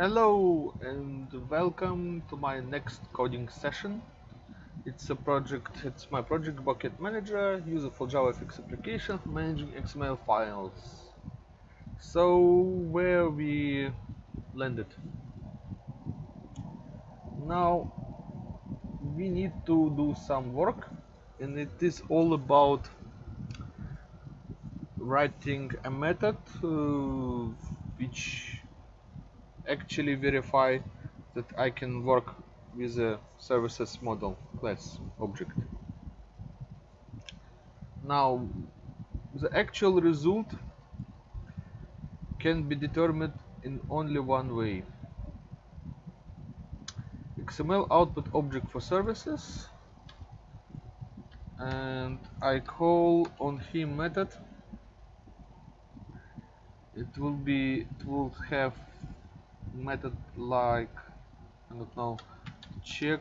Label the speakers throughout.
Speaker 1: Hello and welcome to my next coding session. It's a project, it's my project Bucket Manager, user useful JavaFX application for managing XML files. So where we landed. Now we need to do some work and it is all about writing a method uh, which actually verify that I can work with a services model class object. Now the actual result can be determined in only one way. XML output object for services and I call on him method it will be it will have method like I don't know check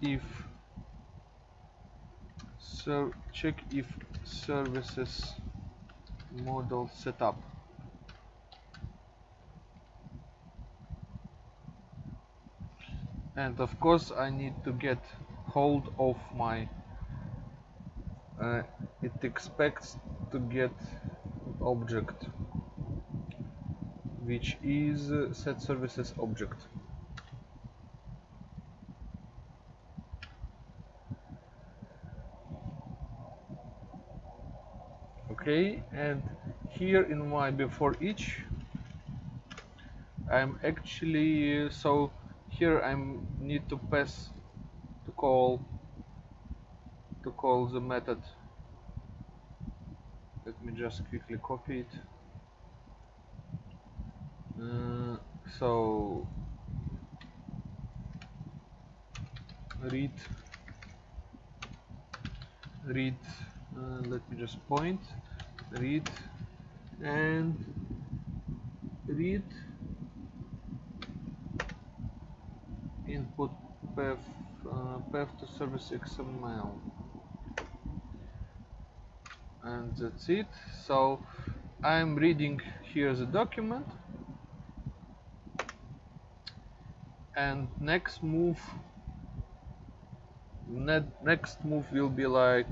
Speaker 1: if so check if services model setup. And of course I need to get hold of my uh, it expects to get object which is uh, set services object. Okay and here in my before each I'm actually so here I need to pass to call to call the method. Let me just quickly copy it uh, so read read uh, let me just point read and read input path uh, path to service XML and that's it. So I'm reading here the document and next move next move will be like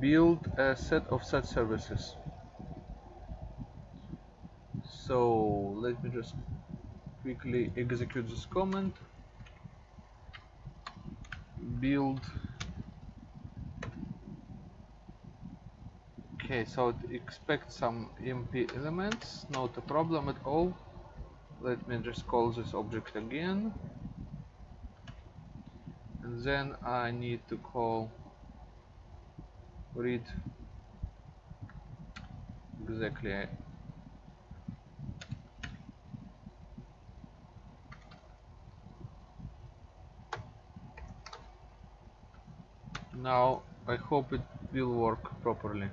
Speaker 1: build a set of set services. So let me just quickly execute this command. Build. Okay so it expects some MP elements not a problem at all let me just call this object again. And then I need to call read exactly. Now I hope it will work properly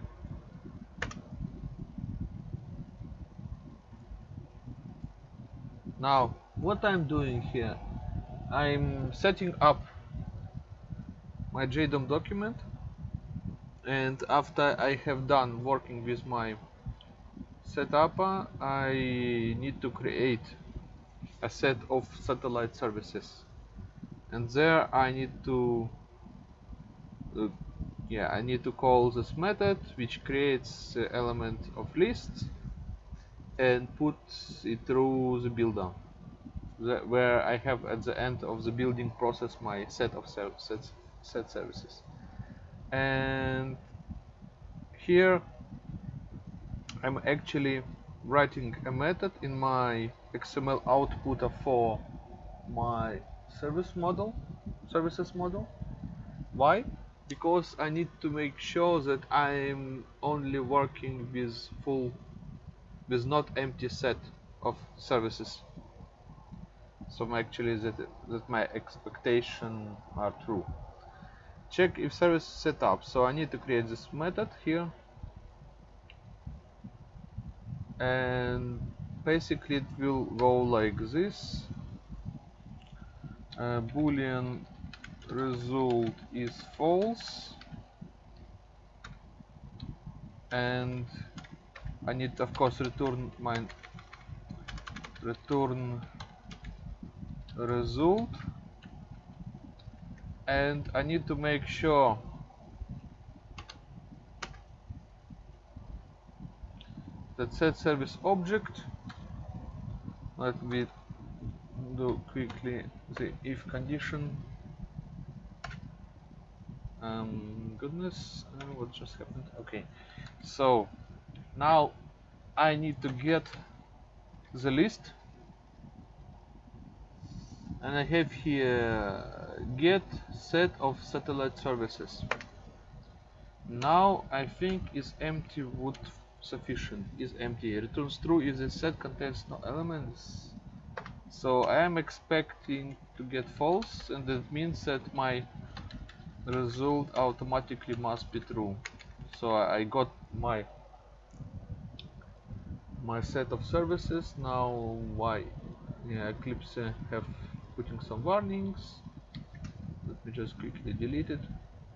Speaker 1: now what I'm doing here I'm setting up my JDOM document and after I have done working with my setup I need to create a set of satellite services. And there I need to uh, yeah I need to call this method which creates the element of lists and puts it through the builder where I have at the end of the building process my set of sets set services. And here I'm actually writing a method in my XML output for my service model services model. Why? Because I need to make sure that I'm only working with full with not empty set of services. So actually that that my expectation are true. Check if service set up. So I need to create this method here. And basically it will go like this. Uh, boolean result is false. And I need of course return my return result. And I need to make sure that set service object. Let me do quickly the if condition. Um, goodness uh, what just happened? Okay. So now I need to get the list. And I have here get set of satellite services. Now I think is empty would sufficient is empty. Returns true if the set contains no elements. So I am expecting to get false and that means that my result automatically must be true. So I got my my set of services. Now why? Yeah, Eclipse have putting some warnings. Let me just quickly delete it.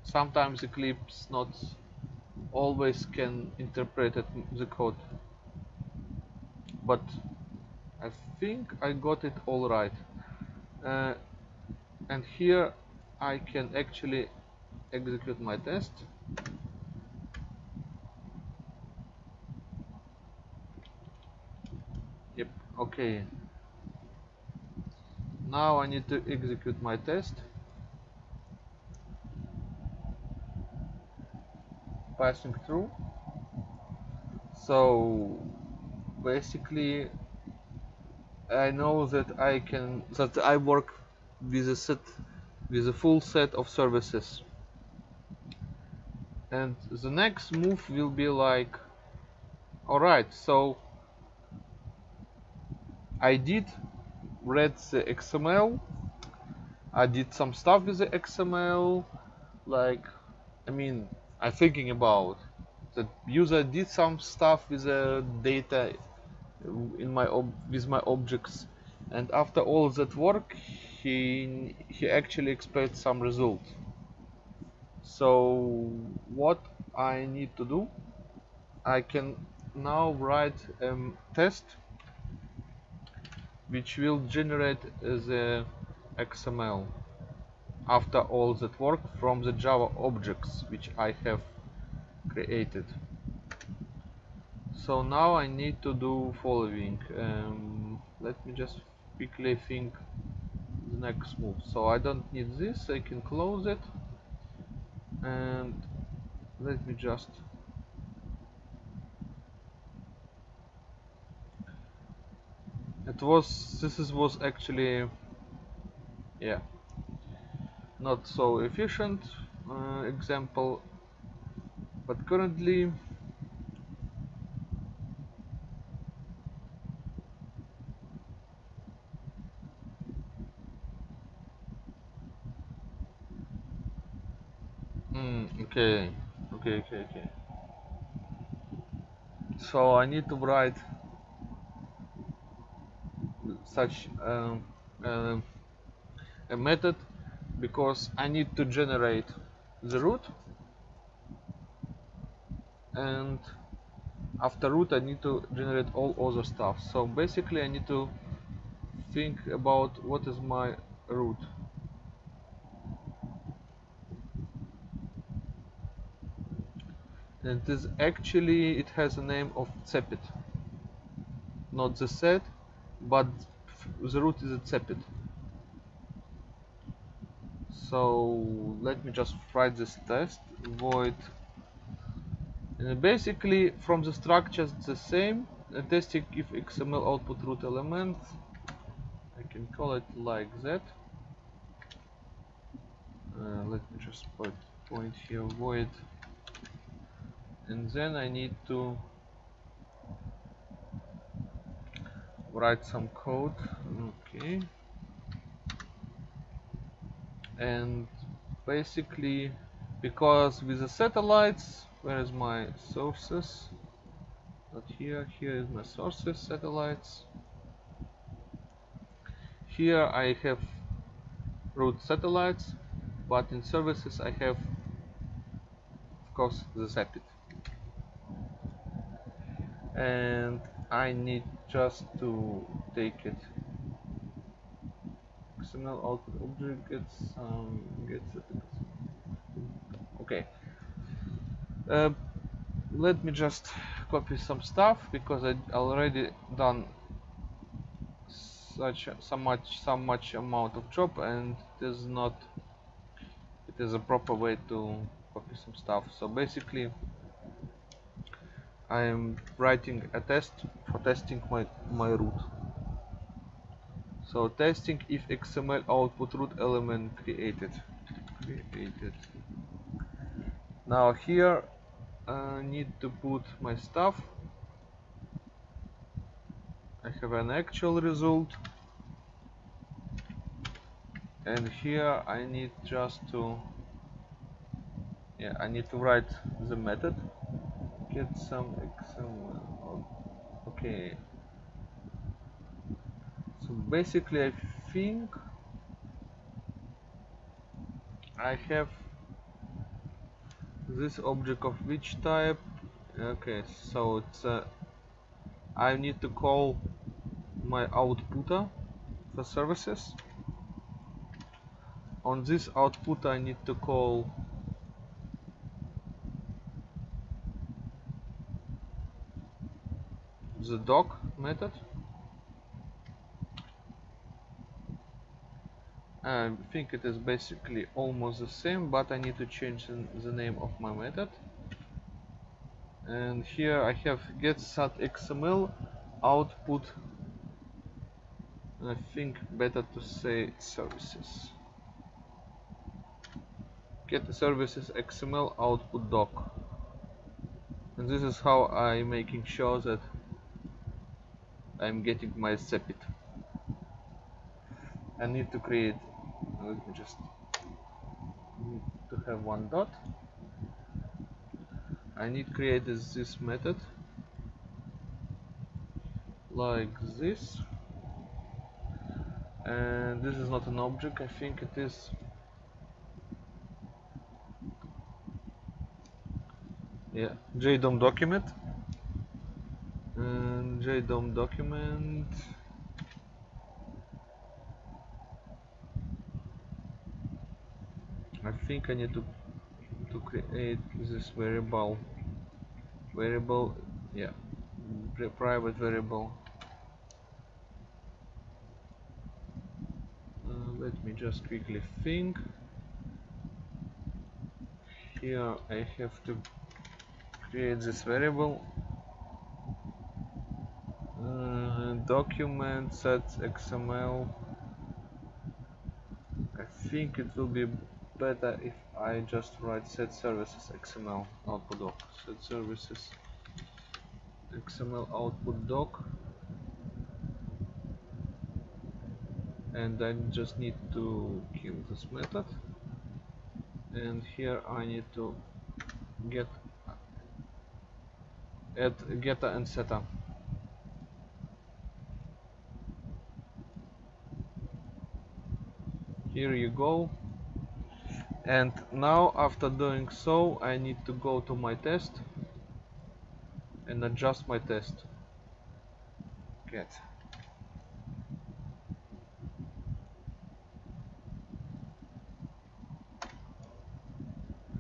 Speaker 1: Sometimes Eclipse not always can interpret it, the code. But I think I got it all right. Uh, and here I can actually execute my test yep okay. Now I need to execute my test. Passing through. So basically I know that I can that I work with a set with a full set of services. And the next move will be like alright so I did read the XML I did some stuff with the XML like I mean I'm thinking about that user did some stuff with the data in my with my objects. And after all that work he he actually expects some result. So what I need to do I can now write a test which will generate the XML after all that work from the Java objects which I have created. So now I need to do following. Um, let me just quickly think the next move. So I don't need this I can close it. And let me just it was this is, was actually yeah not so efficient uh, example but currently mm, okay okay okay okay. So I need to write such um, uh, a method because I need to generate the root. And after root I need to generate all other stuff. So basically I need to think about what is my root. And this actually it has a name of cepit not the set but the root is accepted. So let me just write this test void. And basically from the structure it's the same. Uh, testing if xml output root element I can call it like that. Uh, let me just put point here void. And then I need to write some code. Okay. And basically because with the satellites where is my sources? Not here. Here is my sources satellites. Here I have root satellites but in services I have of course the Cepit and I need just to take it XML output object gets um, gets it. Okay. Uh, let me just copy some stuff because I already done such so much some much amount of job and it is not it is a proper way to copy some stuff so basically I am writing a test for testing my my root. So testing if XML output root element created. Created. Now here I need to put my stuff. I have an actual result. And here I need just to yeah I need to write the method get some XML okay. So basically I think I have this object of which type? Okay so it's a I need to call my outputter for services. On this output I need to call doc method. I think it is basically almost the same but I need to change the, name of my method. And here I have get set XML output I think better to say services. get services XML output doc. And this is how I'm making sure that I'm getting my sepit I need to create uh, let me just need to have one dot. I need to create this, this method. Like this. And this is not an object I think it is yeah JDOM document JDOM document I think I need to to create this variable variable yeah private variable. Uh, let me just quickly think. Here I have to create this variable uh, document set XML I think it will be better if I just write set services XML output doc. Set services XML output doc. And I just need to kill this method. And here I need to get add getter and setter here you go. And now after doing so I need to go to my test and adjust my test. Get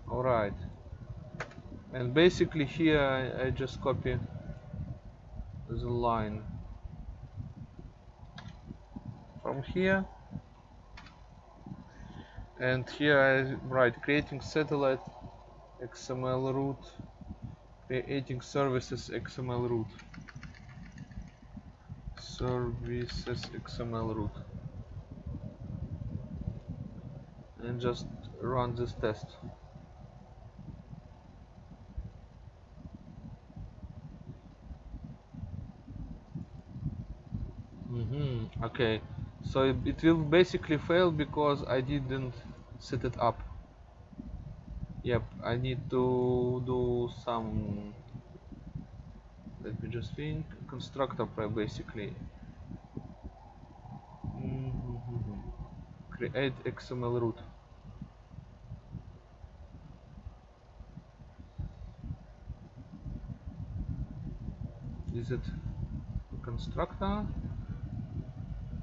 Speaker 1: alright and basically here I, I just copy the line. From here and here I write creating satellite XML root creating services XML root. Services XML root. And just run this test. Mm -hmm. okay. So it will basically fail because I didn't set it up. Yep I need to do some let me just think constructor basically. Create XML root. Is it constructor?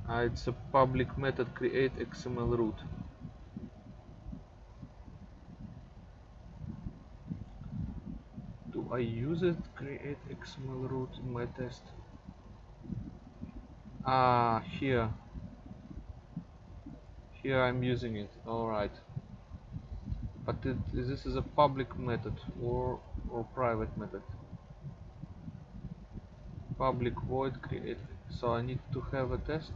Speaker 1: Uh, it's a public method create XML root do I use it create XML root in my test. Ah here. Here I'm using it alright. But it, this is a public method or or private method. Public void create. So I need to have a test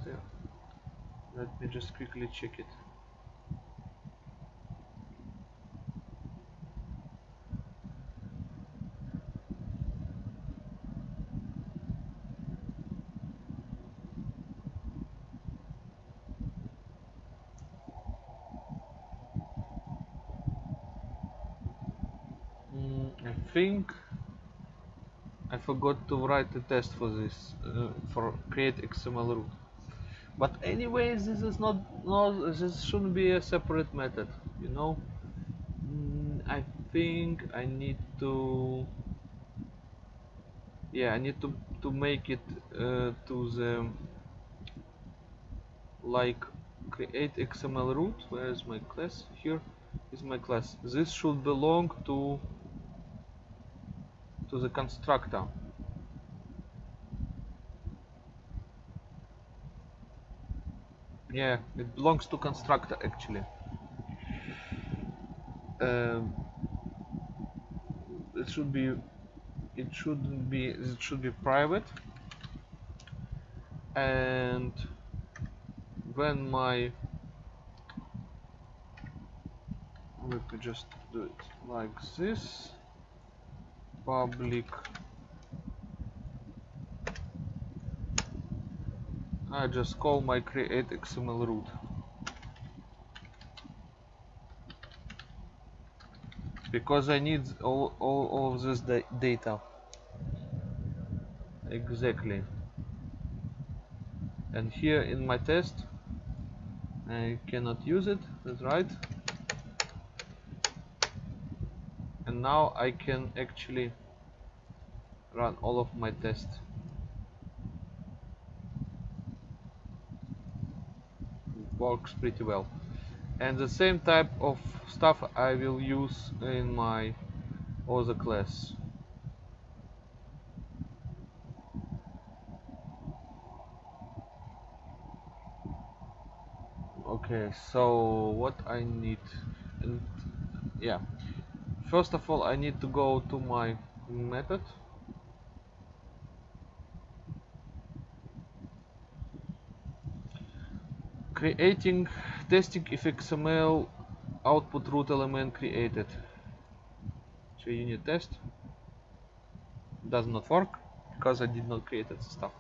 Speaker 1: let me just quickly check it Mm, I think Forgot to write a test for this uh, for create XML root. But anyways this is not no this shouldn't be a separate method you know? Mm, I think I need to yeah I need to to make it uh, to the like create XML root. Where is my class? Here is my class. This should belong to to the constructor yeah it belongs to constructor actually. Um, it should be it shouldn't be it should be private. And when my let me just do it like this. Public I just call my create XML root. Because I need all, all, all of this da data. Exactly. And here in my test I cannot use it that's right. And now I can actually run all of my tests works pretty well. And the same type of stuff I will use in my other class. Okay so what I need and yeah. First of all I need to go to my method creating testing if XML output root element created. So unit test. Does not work because I did not create that stuff.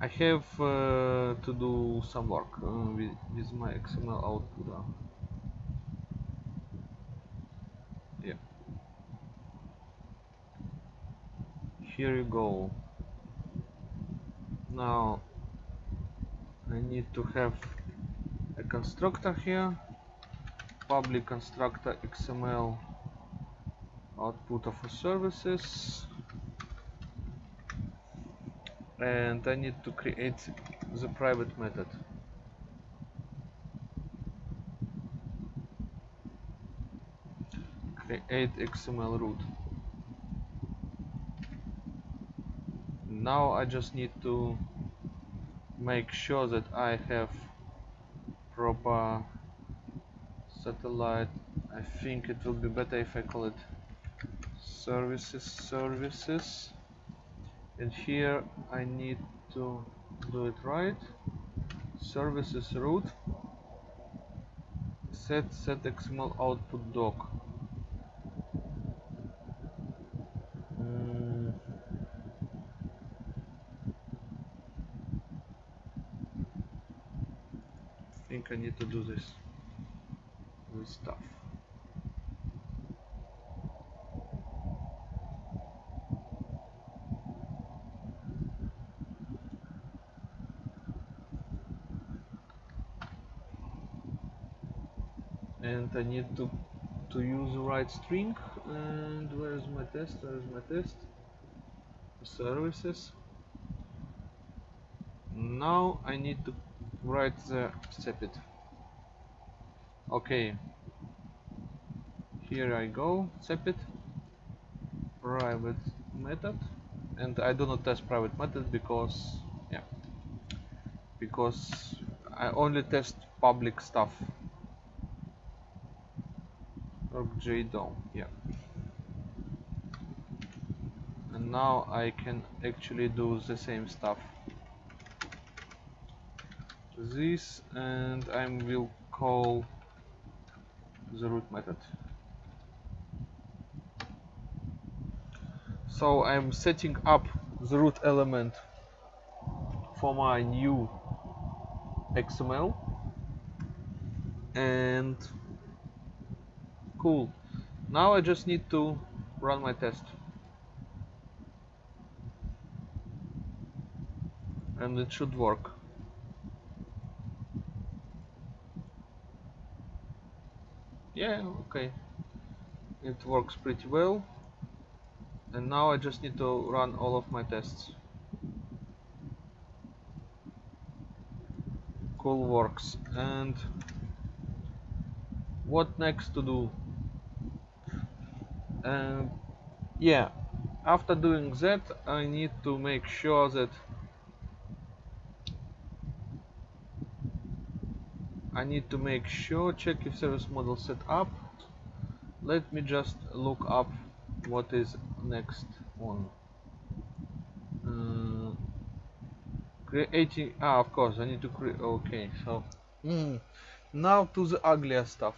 Speaker 1: I have uh, to do some work uh, with, with, my XML output uh. yeah. Here you go. Now I need to have a constructor here public constructor XML output of services. And I need to create the private method. Create XML root. Now I just need to make sure that I have proper satellite. I think it will be better if I call it services services. And here I need to do it right. Services root set set xml output doc think I need to do this this stuff. And I need to to use the right string and where is my test where is my test? Services. Now I need to write uh, the sepit okay. Here I go sepit private method. And I do not test private method because yeah. Because I only test public stuff. JDOM yeah. And now I can actually do the same stuff this and I will call the root method. So I'm setting up the root element for my new XML and cool. Now I just need to run my test. And it should work yeah okay. It works pretty well. And now I just need to run all of my tests. Cool works. And what next to do? And yeah. After doing that I need to make sure that I need to make sure check if service model set up. Let me just look up what is next one uh, creating ah of course I need to create okay so. Mm, now to the uglier stuff.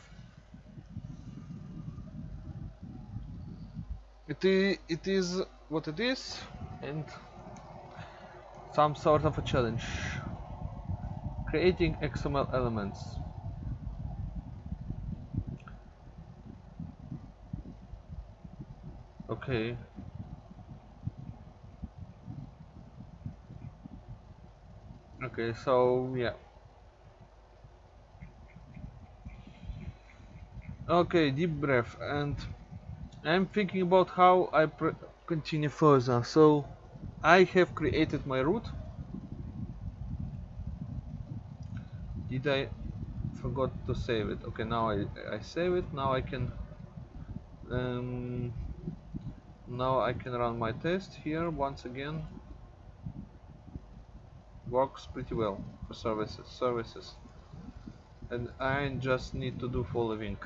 Speaker 1: It is, it is what it is and some sort of a challenge creating XML elements. Okay. Okay so yeah. Okay deep breath and I'm thinking about how I continue further. So I have created my root did I forgot to save it? Okay now I, I save it. Now I can um, now I can run my test here once again. Works pretty well for services services. And I just need to do following.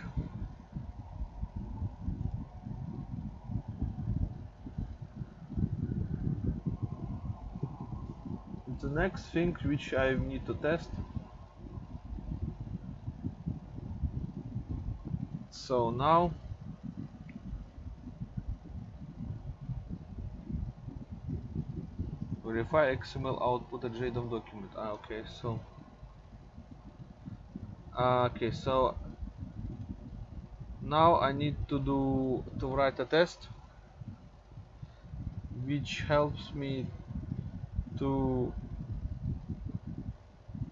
Speaker 1: The next thing which I need to test so now verify XML output at JDOM document. Ah, okay so uh, okay so now I need to do to write a test which helps me to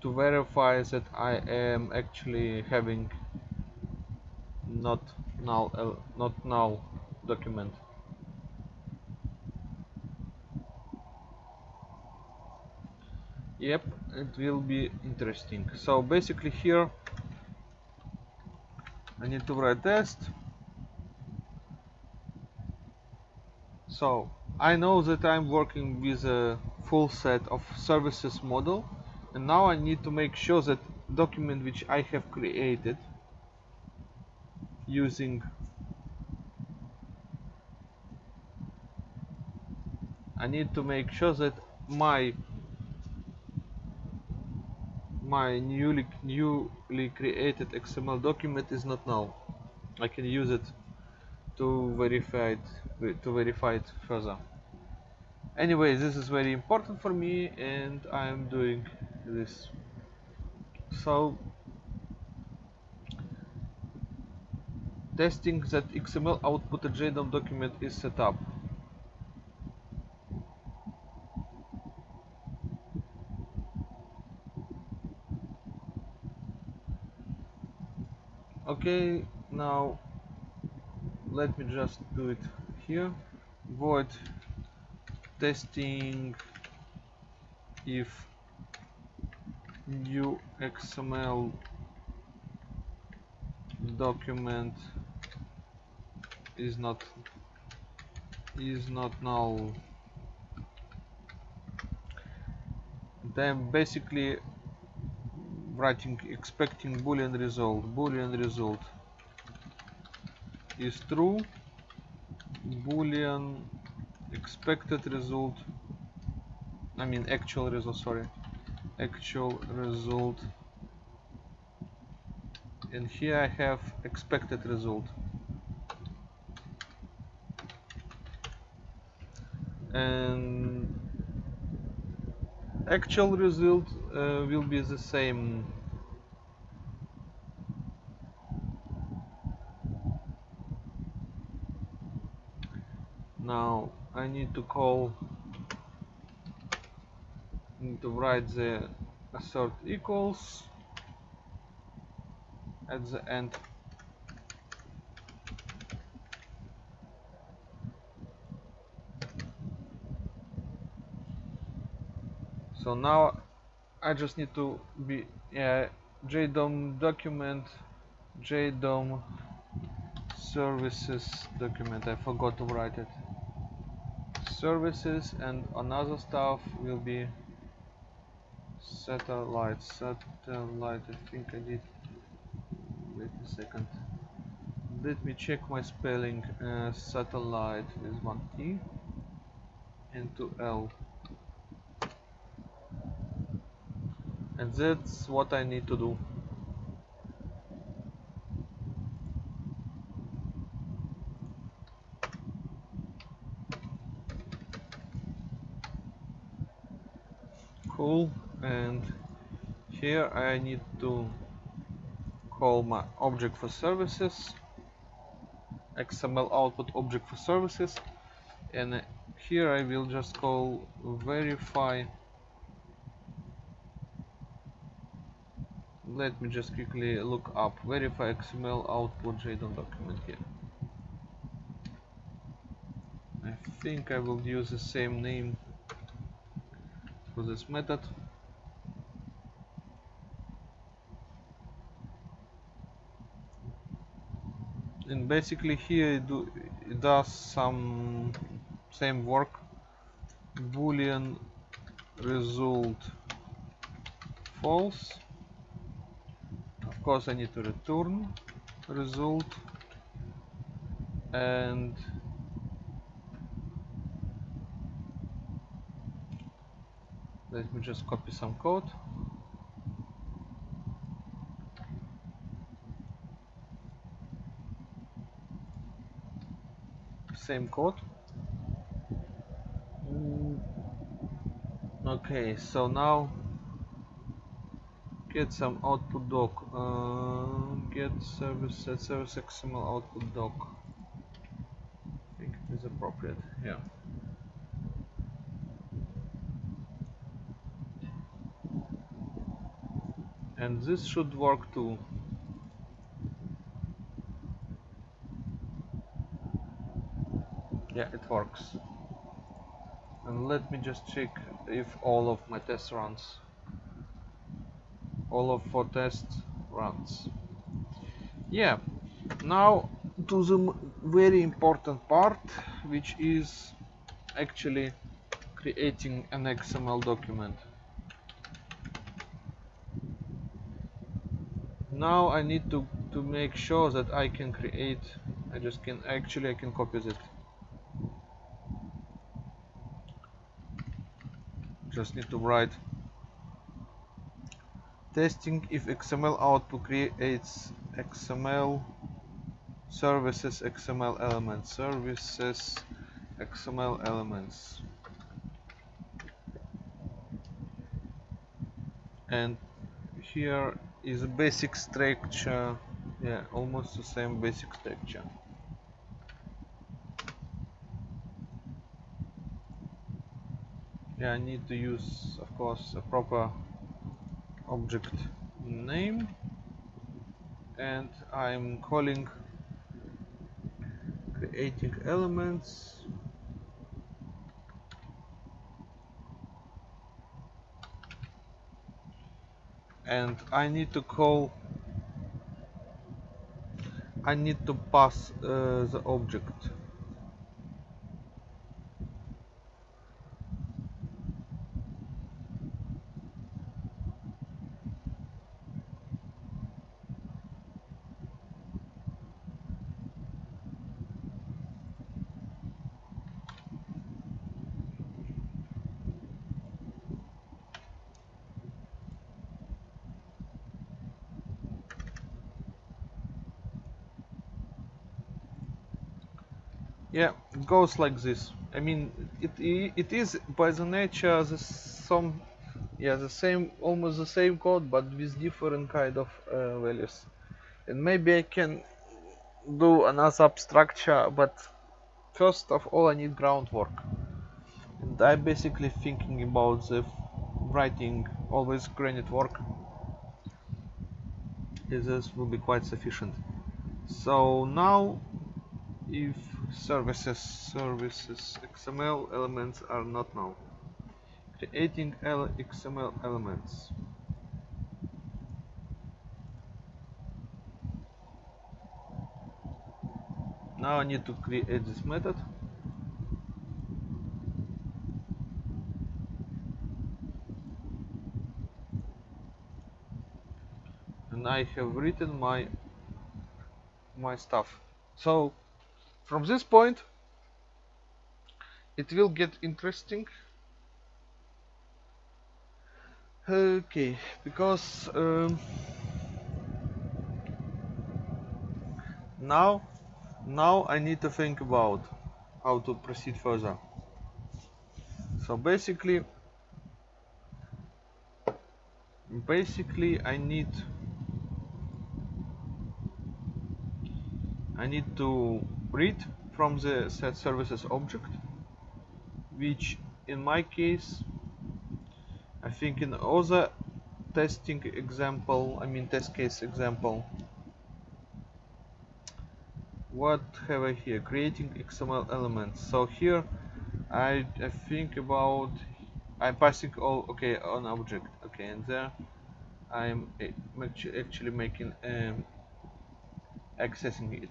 Speaker 1: to verify that I am actually having not null uh, not null document. Yep it will be interesting. So basically here I need to write test. So I know that I'm working with a full set of services model and now I need to make sure that document which I have created using I need to make sure that my my newly newly created XML document is not null. I can use it to verify it to verify it further. Anyway this is very important for me and I'm doing this. So testing that XML output JDOM document is set up. Okay, now let me just do it here. Void testing if new XML document is not is not null. Then basically writing expecting boolean result. Boolean result is true. Boolean expected result I mean actual result sorry. Actual result. And here I have expected result and actual result uh, will be the same. Now I need to call need to write the assert equals at the end so now I just need to be yeah JDOM document JDOM services document. I forgot to write it. Services and another stuff will be satellite satellite I think I did. Wait a second. Let me check my spelling. Uh, satellite with one T and two L and that's what I need to do. Cool. And here I need to call my object for services XML output object for services. And here I will just call verify let me just quickly look up verify XML output JDOM document here. I think I will use the same name for this method. And basically here it, do, it does some same work. Boolean result false of course I need to return result. And let me just copy some code. Same code. Mm. okay so now get some output doc uh, get service set service xml output doc I think it is appropriate yeah. And this should work too. Yeah it works. And let me just check if all of my test runs all of four test runs. Yeah. Now to the very important part which is actually creating an XML document. Now I need to to make sure that I can create I just can actually I can copy it just need to write testing if XML output creates XML services XML elements services XML elements. And here is a basic structure. Yeah almost the same basic structure. Yeah I need to use of course a proper object name and I'm calling creating elements. And I need to call I need to pass uh, the object yeah goes like this. I mean it it is by the nature the some yeah the same almost the same code but with different kind of uh, values. And maybe I can do another abstructure but first of all I need groundwork. And I'm basically thinking about the writing always granite work. This will be quite sufficient. So now if services services XML elements are not now creating XML elements. Now I need to create this method. And I have written my my stuff. So from this point it will get interesting. Okay because um, now now I need to think about how to proceed further. So basically basically I need I need to read from the set services object which in my case I think in other testing example I mean test case example what have I here? Creating XML elements. So here I, I think about I'm passing all okay on object. Okay and there I'm actually making um, accessing it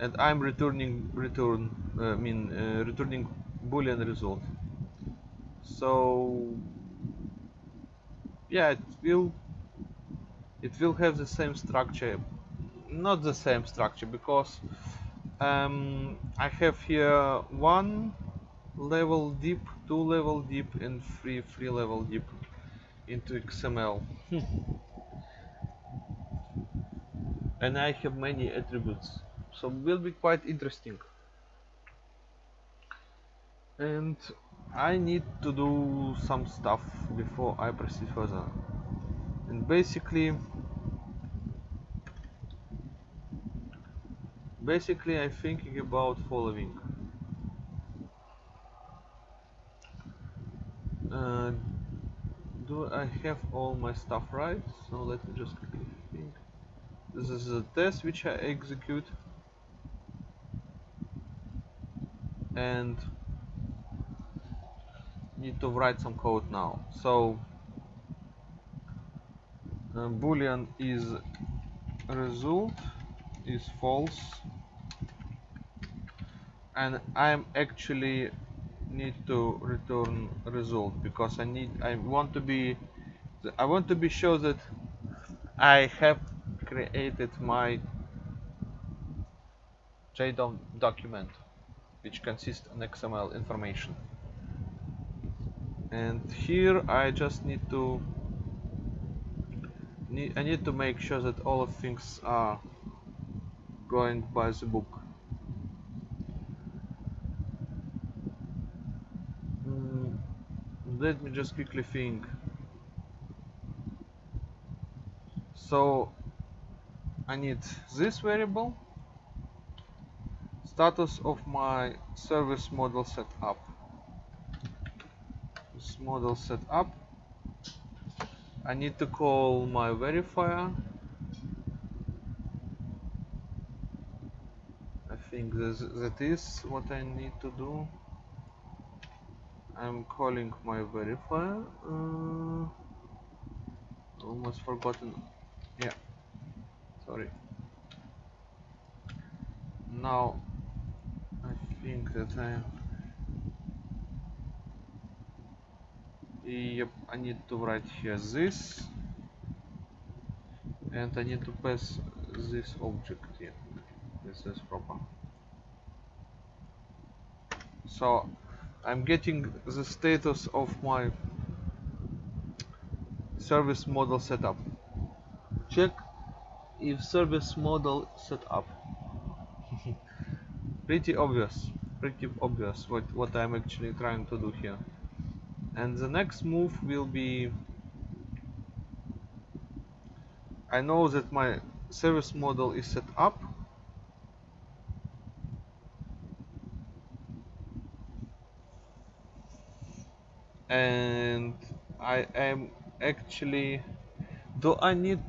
Speaker 1: and I'm returning return uh, I mean uh, returning boolean result. So yeah it will it will have the same structure. Not the same structure because um, I have here one level deep two level deep and three three level deep into XML and I have many attributes so will be quite interesting. And I need to do some stuff before I proceed further. And basically basically I'm thinking about following. Uh, do I have all my stuff right? So let me just quickly think. This is a test which I execute and need to write some code now. So uh, boolean is result is false. And I'm actually need to return result because I need I want to be I want to be sure that I have created my JDOM document which consists on XML information. And here I just need to need, I need to make sure that all of things are going by the book. Mm, let me just quickly think. So I need this variable status of my service model setup this model setup I need to call my verifier. I think this, that is what I need to do. I'm calling my verifier uh, almost forgotten. Yeah sorry. Now That I need to write here this. And I need to pass this object here this is proper. So I'm getting the status of my service model setup check if service model set up pretty obvious pretty obvious what what I'm actually trying to do here. And the next move will be I know that my service model is set up. And I am actually do I need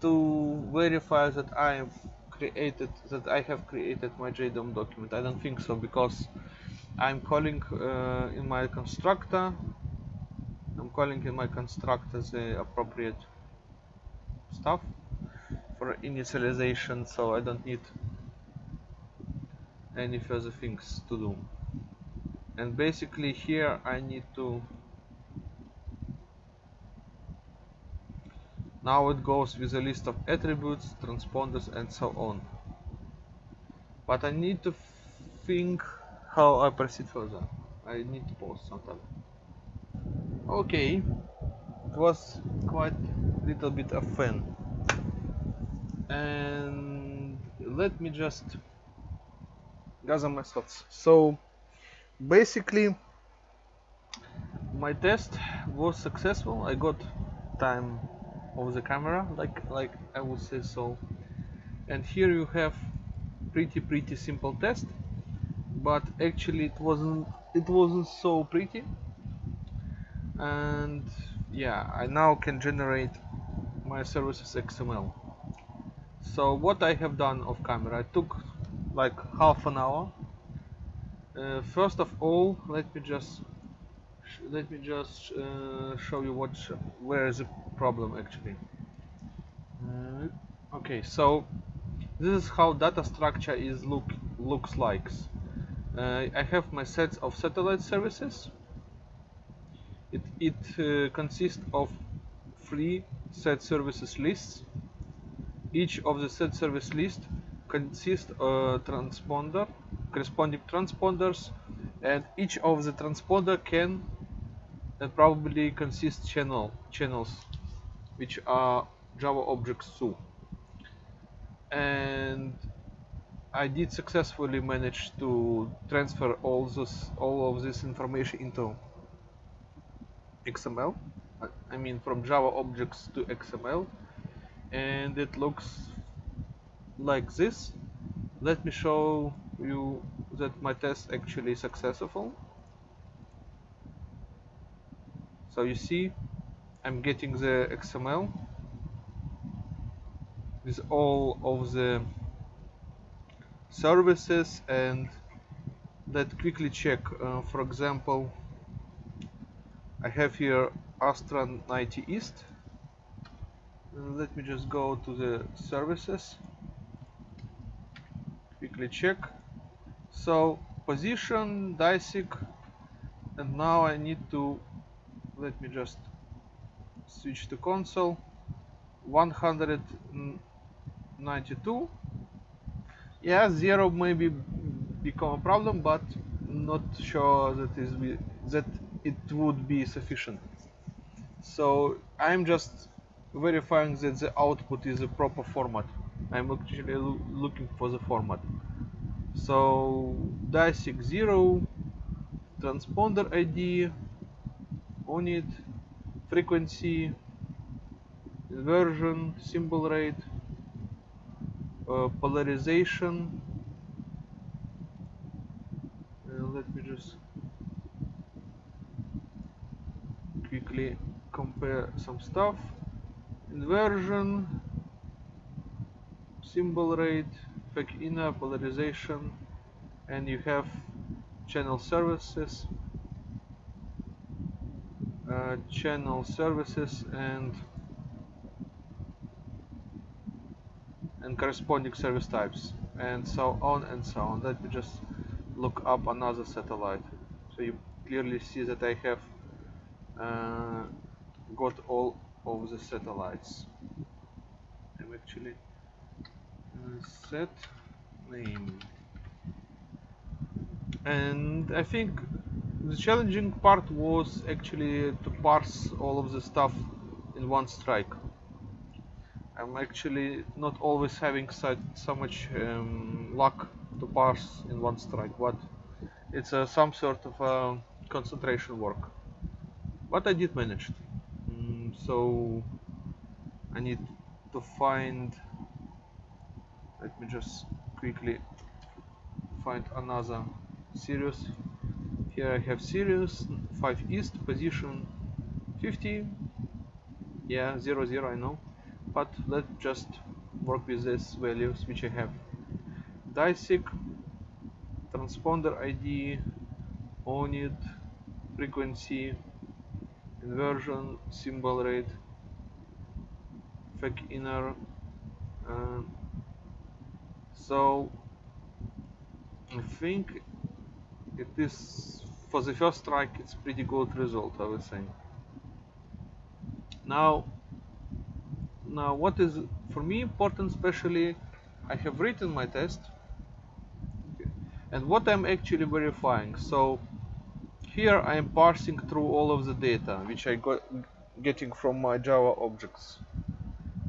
Speaker 1: to verify that I have created that I have created my JDOM document. I don't think so because I'm calling uh, in my constructor. I'm calling in my constructor the appropriate stuff for initialization so I don't need any further things to do. And basically here I need to now it goes with a list of attributes transponders and so on. But I need to think how I proceed further. I need to pause sometime. Okay. It was quite a little bit of fun. And let me just gather my thoughts. So basically my test was successful. I got time of the camera like like I would say so. And here you have pretty pretty simple test but actually it wasn't it wasn't so pretty. And yeah I now can generate my services XML so what I have done off camera I took like half an hour. Uh, first of all let me just let me just uh, show you what where is the problem actually. Uh, okay so this is how data structure is look looks like. Uh, I have my sets of satellite services. It, it uh, consists of three set services lists. Each of the set service list consists a transponder, corresponding transponders, and each of the transponder can uh, probably consist channel channels, which are Java objects too. And I did successfully manage to transfer all this all of this information into XML I mean from Java objects to XML and it looks like this. Let me show you that my test actually successful so you see I'm getting the XML with all of the services and let quickly check uh, for example I have here Astra 90 East. Let me just go to the services. Quickly check. So position DiSEqC and now I need to let me just switch to console. 192 yeah zero maybe become a problem but not sure that is that it would be sufficient. So I'm just verifying that the output is a proper format. I'm actually lo looking for the format. So DiSEqC 0 transponder ID on it frequency inversion symbol rate uh, polarization. Uh, let me just quickly compare some stuff. Inversion symbol rate FEC inner polarization and you have channel services channel services and and corresponding service types and so on and so on. Let me just look up another satellite. So you clearly see that I have uh, got all of the satellites. I'm actually uh, set name. And I think the challenging part was actually to parse all of the stuff in one strike. I'm actually not always having such, so much um, luck to parse in one strike but it's uh, some sort of uh, concentration work. But I did manage. Mm, so I need to find let me just quickly find another Sirius here I have Sirius 5 east position 50 yeah 0 0 I know. But let's just work with these values which I have. DiSEqC transponder ID on it, frequency inversion symbol rate FEC inner uh, so I think it is for the first strike it's pretty good result I would say. Now now what is for me important especially I have written my test and what I'm actually verifying. So here I am parsing through all of the data which I got getting from my Java objects.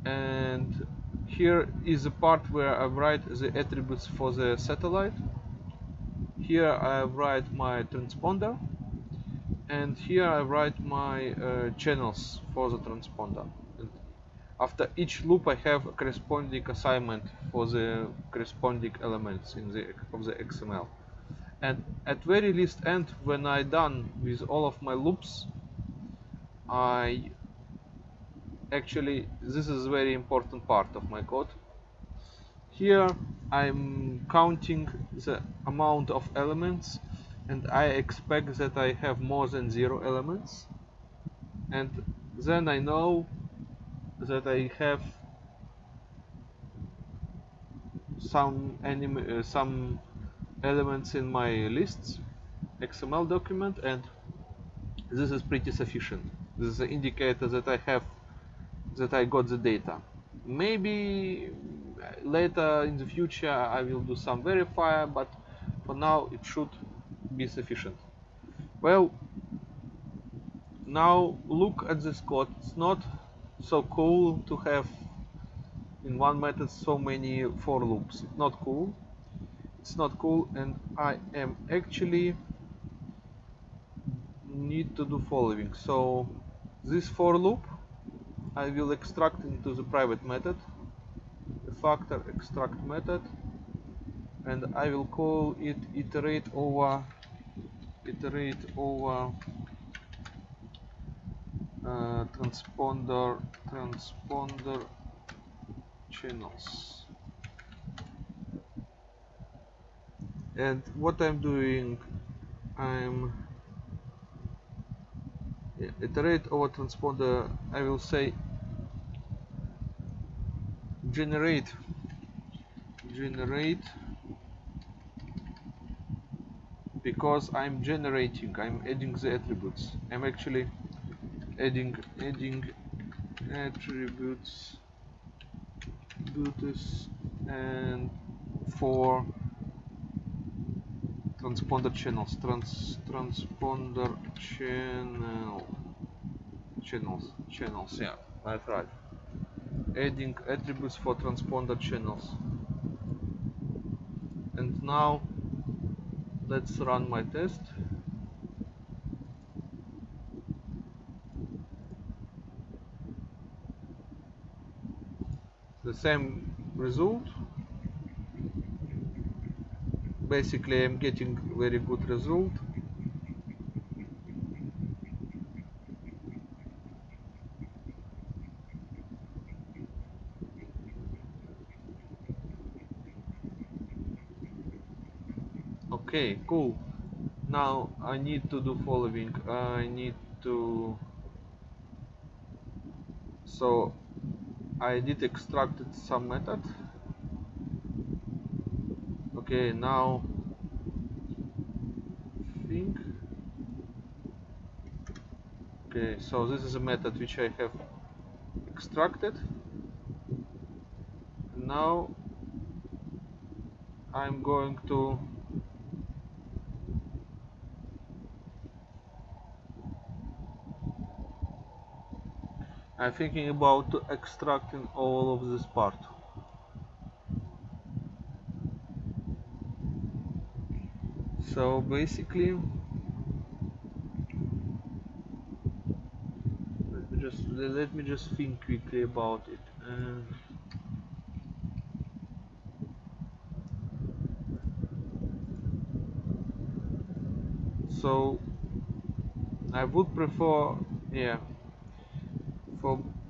Speaker 1: And here is the part where I write the attributes for the satellite here I write my transponder and here I write my uh, channels for the transponder. And after each loop I have a corresponding assignment for the corresponding elements in the of the XML and at very least end when I done with all of my loops I actually this is very important part of my code here I'm counting the amount of elements and I expect that I have more than zero elements. And then I know that I have some uh, some elements in my lists XML document and this is pretty sufficient. This is an indicator that I have that I got the data. Maybe later in the future I will do some verifier but for now it should be sufficient. Well now look at this code it's not so cool to have in one method so many for loops. It's not cool. It's not cool and I am actually need to do following. So this for loop I will extract into the private method factor extract method and I will call it iterate over iterate over uh, transponder transponder channels. And what I'm doing I'm yeah, iterate over transponder I will say generate generate because I'm generating I'm adding the attributes. I'm actually adding adding attributes attributes and for transponder channels trans transponder channel channels channels. Yeah that's right adding attributes for transponder channels. And now let's run my test. The same result. Basically I'm getting very good result okay cool. Now I need to do following. I need to so I did extracted some method. Okay now think. Okay so this is a method which I have extracted. Now I'm going to I'm thinking about extracting all of this part. So basically let me just let me just think quickly about it. Uh, so I would prefer yeah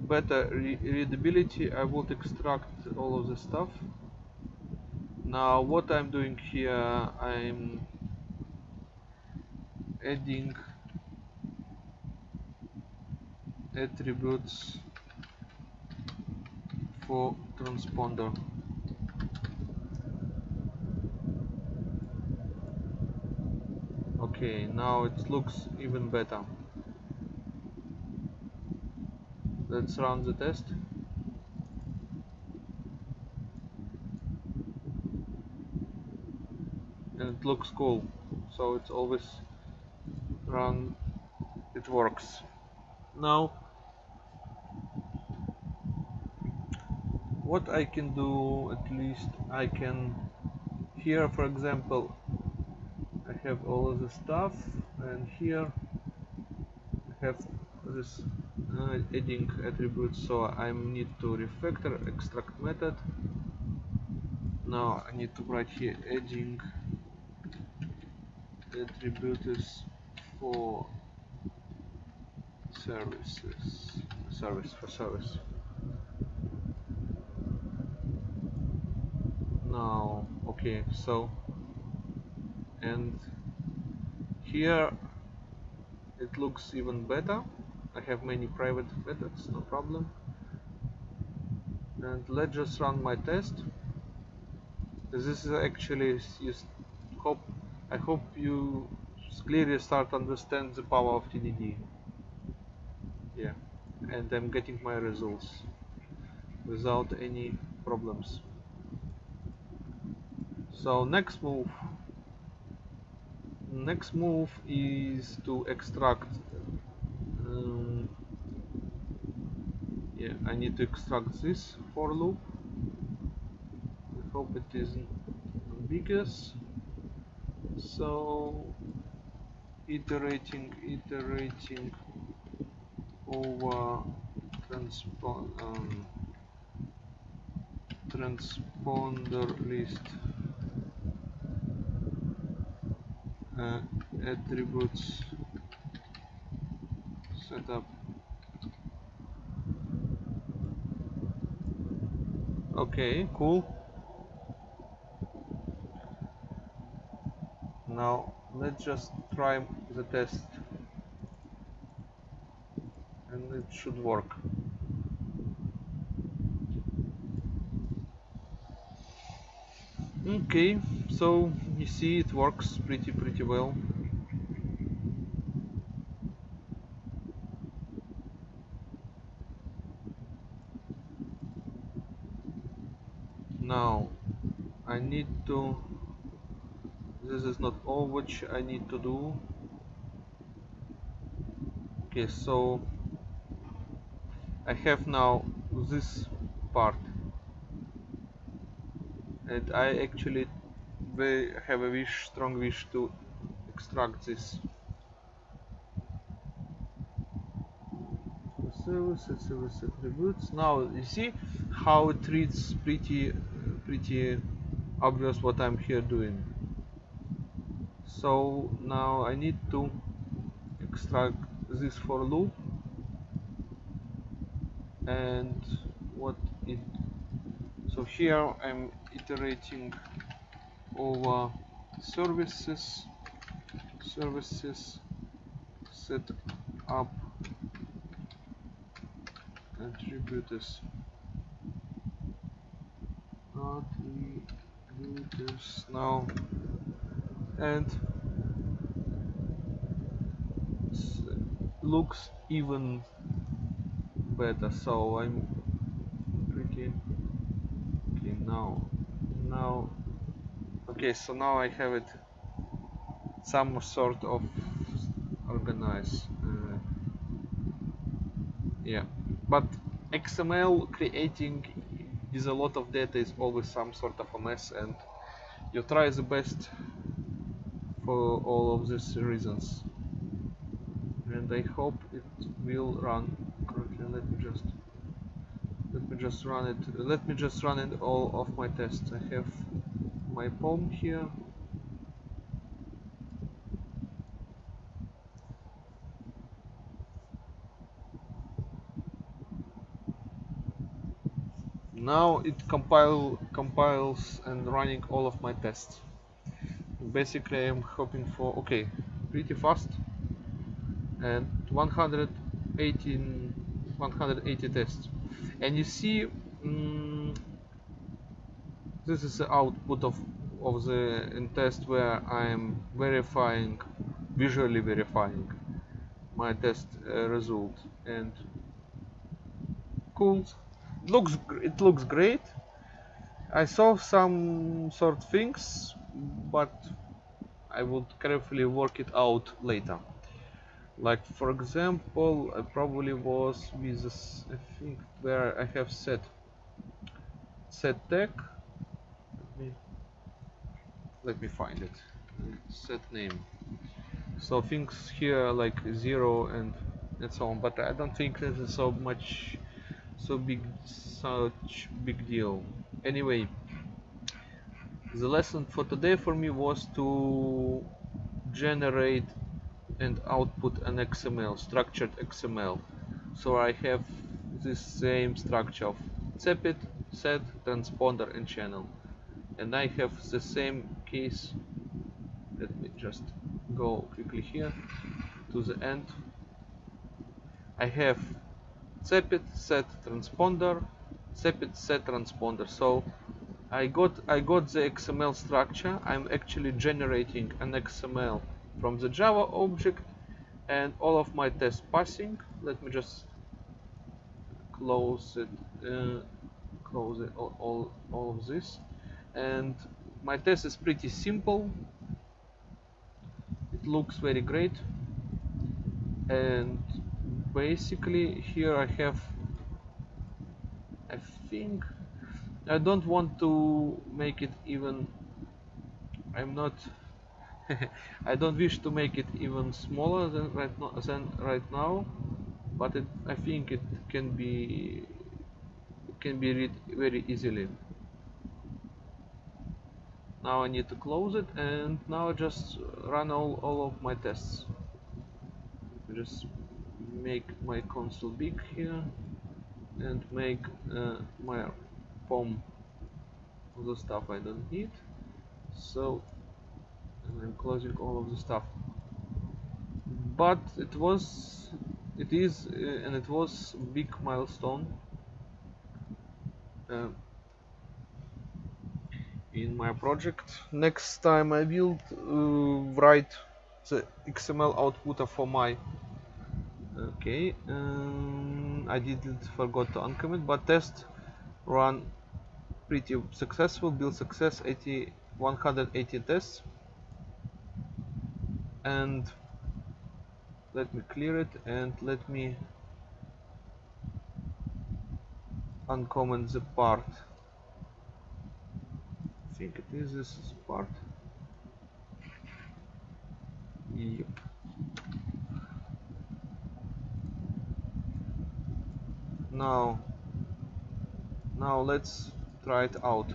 Speaker 1: better re readability I would extract all of the stuff. Now what I'm doing here I'm adding attributes for transponder. Okay now it looks even better let's run the test? And it looks cool. So it's always run it works. Now what I can do at least I can here for example I have all of the stuff and here I have this uh, adding attributes so I need to refactor extract method. Now I need to write here adding attributes for services service for service. Now okay so and here it looks even better I have many private methods no problem. And let's just run my test. This is actually you hope I hope you clearly start understand the power of TDD yeah and I'm getting my results without any problems. So next move. Next move is to extract um, yeah I need to extract this for loop. I hope it isn't ambiguous. So iterating iterating over transpon um, transponder list uh, attributes setup okay cool. Now let's just try the test. And it should work. Okay so you see it works pretty pretty well now I need to this is not all which I need to do. Okay so I have now this part. And I actually have a wish strong wish to extract this. Service service attributes now you see how it reads pretty pretty obvious what I'm here doing. So now I need to extract this for loop. And what it so here I'm iterating over services services set up attributes. Not this now and looks even better. So I'm pretty okay now. Now okay so now I have it some sort of organized uh, yeah. But XML creating with a lot of data is always some sort of a mess and you try the best for all of these reasons. And I hope it will run correctly. Let me just let me just run it. Let me just run it all of my tests. I have my POM here now it compile compiles and running all of my tests. Basically I'm hoping for okay pretty fast. And 118 180 tests. And you see mm, this is the output of of the test where I'm verifying visually verifying my test uh, result. And cool it looks it looks great. I saw some sort things but I would carefully work it out later. Like for example I probably was with this, I think where I have set set tag. Let me let me find it. Set name. So things here like zero and and so on but I don't think this is so much so big such big deal. Anyway the lesson for today for me was to generate and output an XML structured XML so I have this same structure of CEPID, set, transponder and channel. And I have the same case let me just go quickly here to the end. I have CEPID set transponder CEPID set transponder. So I got I got the XML structure. I'm actually generating an XML from the Java object and all of my tests passing. Let me just close it uh, close it all, all, all of this. And my test is pretty simple. It looks very great. And basically here I have I think I don't want to make it even I'm not I don't wish to make it even smaller than right now than right now but it, I think it can be can be read very easily. Now I need to close it and now I just run all, all of my tests. Just make my console big here and make uh, my POM the stuff I don't need. So I'm closing all of the stuff. But it was it is uh, and it was big milestone uh, in my project. Next time I will uh, write the XML output for my okay um, I didn't forgot to uncomment but test run pretty successful build success 80 180 tests. And let me clear it and let me uncomment the part. I think it is this part. Yep now now let's try it out.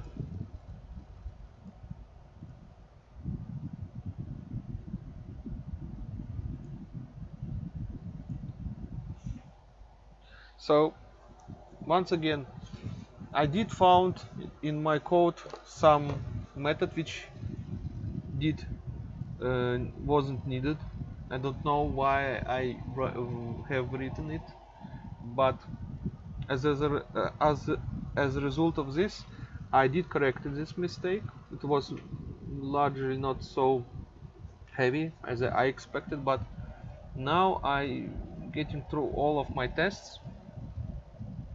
Speaker 1: So once again I did found in my code some method which did uh, wasn't needed. I don't know why I have written it but as a, uh, as as a result of this I did correct this mistake. It was largely not so heavy as I expected but now I getting through all of my tests.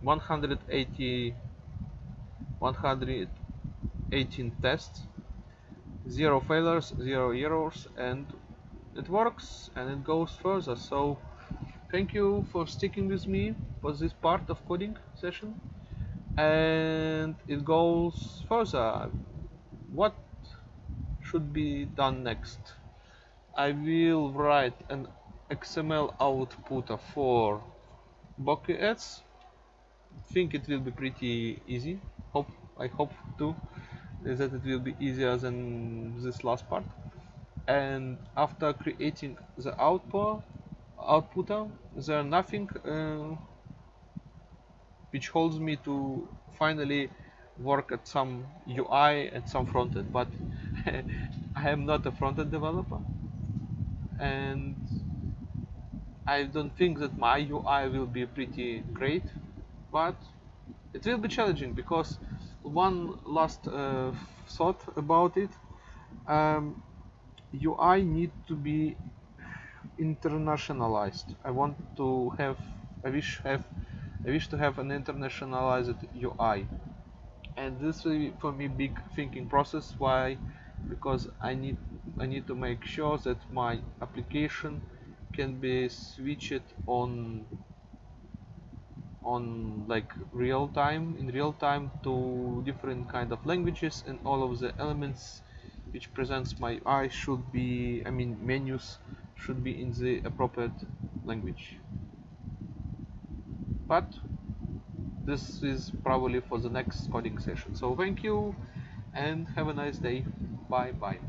Speaker 1: 180 118 tests. Zero failures zero errors and it works and it goes further. So thank you for sticking with me for this part of coding session. And it goes further. What should be done next? I will write an XML output for bouquets. Think it will be pretty easy. Hope I hope too that it will be easier than this last part. And after creating the output outputter there nothing uh, which holds me to finally work at some UI and some frontend but I am not a frontend developer. And I don't think that my UI will be pretty great but it will be challenging because one last uh, thought about it. Um, UI need to be internationalized. I want to have I wish have I wish to have an internationalized UI and this will for me big thinking process. Why? Because I need I need to make sure that my application can be switched on on like real time in real time to different kind of languages and all of the elements which presents my eye should be I mean menus should be in the appropriate language. But this is probably for the next coding session. So thank you and have a nice day. Bye bye